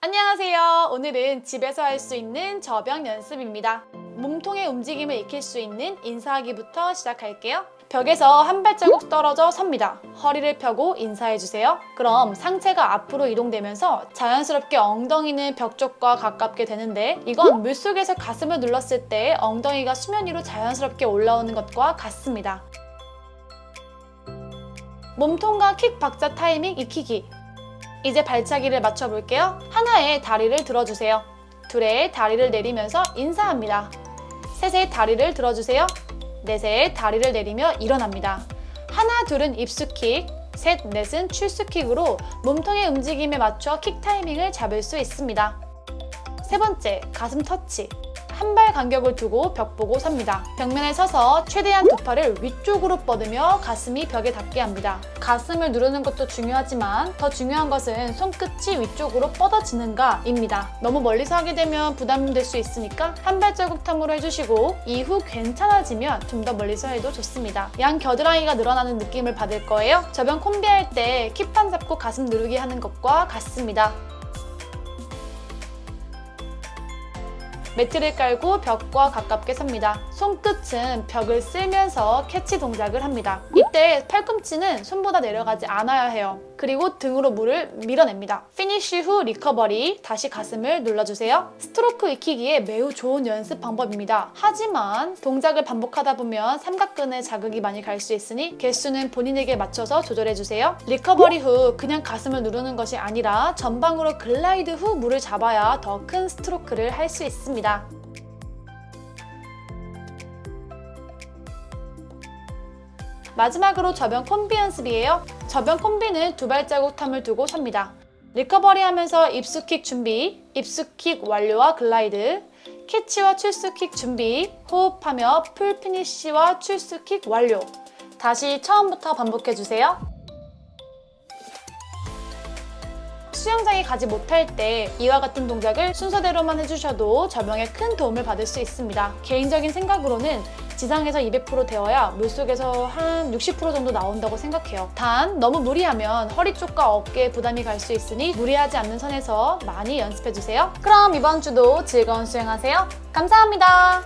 안녕하세요. 오늘은 집에서 할 수 있는 저병 연습입니다. 몸통의 움직임을 익힐 수 있는 인사하기부터 시작할게요. 벽에서 한 발자국 떨어져 섭니다. 허리를 펴고 인사해주세요. 그럼 상체가 앞으로 이동되면서 자연스럽게 엉덩이는 벽 쪽과 가깝게 되는데 이건 물속에서 가슴을 눌렀을 때 엉덩이가 수면 위로 자연스럽게 올라오는 것과 같습니다. 몸통과 킥 박자 타이밍 익히기 이제 발차기를 맞춰볼게요. 하나의 다리를 들어주세요. 둘의 다리를 내리면서 인사합니다. 셋의 다리를 들어주세요. 넷의 다리를 내리며 일어납니다. 하나, 둘은 입수킥, 셋, 넷은 출수킥으로 몸통의 움직임에 맞춰 킥 타이밍을 잡을 수 있습니다. 세 번째, 가슴 터치. 한 발 간격을 두고 벽 보고 섭니다. 벽면에 서서 최대한 두 팔을 위쪽으로 뻗으며 가슴이 벽에 닿게 합니다. 가슴을 누르는 것도 중요하지만 더 중요한 것은 손끝이 위쪽으로 뻗어지는가 입니다. 너무 멀리서 하게 되면 부담될 수 있으니까 한 발자국 탐으로 해주시고 이후 괜찮아지면 좀 더 멀리서 해도 좋습니다. 양 겨드랑이가 늘어나는 느낌을 받을 거예요. 접영 콤비 할때 킥판 잡고 가슴 누르기 하는 것과 같습니다. 매트를 깔고 벽과 가깝게 섭니다. 손끝은 벽을 쓸면서 캐치 동작을 합니다. 이때 팔꿈치는 손보다 내려가지 않아야 해요. 그리고 등으로 물을 밀어냅니다. 피니쉬 후 recovery, 다시 가슴을 눌러주세요. 스트로크 익히기에 매우 좋은 연습 방법입니다. 하지만 동작을 반복하다 보면 삼각근에 자극이 많이 갈 수 있으니 개수는 본인에게 맞춰서 조절해주세요. recovery 후 그냥 가슴을 누르는 것이 아니라 전방으로 glide 후 물을 잡아야 더 큰 스트로크를 할 수 있습니다. 마지막으로 접영 콤비 연습이에요. 접영 콤비는 두 발자국 term을 두고 섭니다. recovery 하면서 입수킥 준비, 입수킥 완료와 glide, 캐치와 출수킥 준비, 호흡하며 pull 피니쉬와 출수킥 완료. 다시 처음부터 반복해주세요. 수영장에 가지 못할 때 이와 같은 동작을 순서대로만 해주셔도 저병에 큰 도움을 받을 수 있습니다. 개인적인 생각으로는 지상에서 200% 되어야 물속에서 한 60% 정도 나온다고 생각해요. 단 너무 무리하면 허리 쪽과 어깨에 부담이 갈 수 있으니 무리하지 않는 선에서 많이 연습해주세요. 그럼 이번 주도 즐거운 수영하세요. 감사합니다.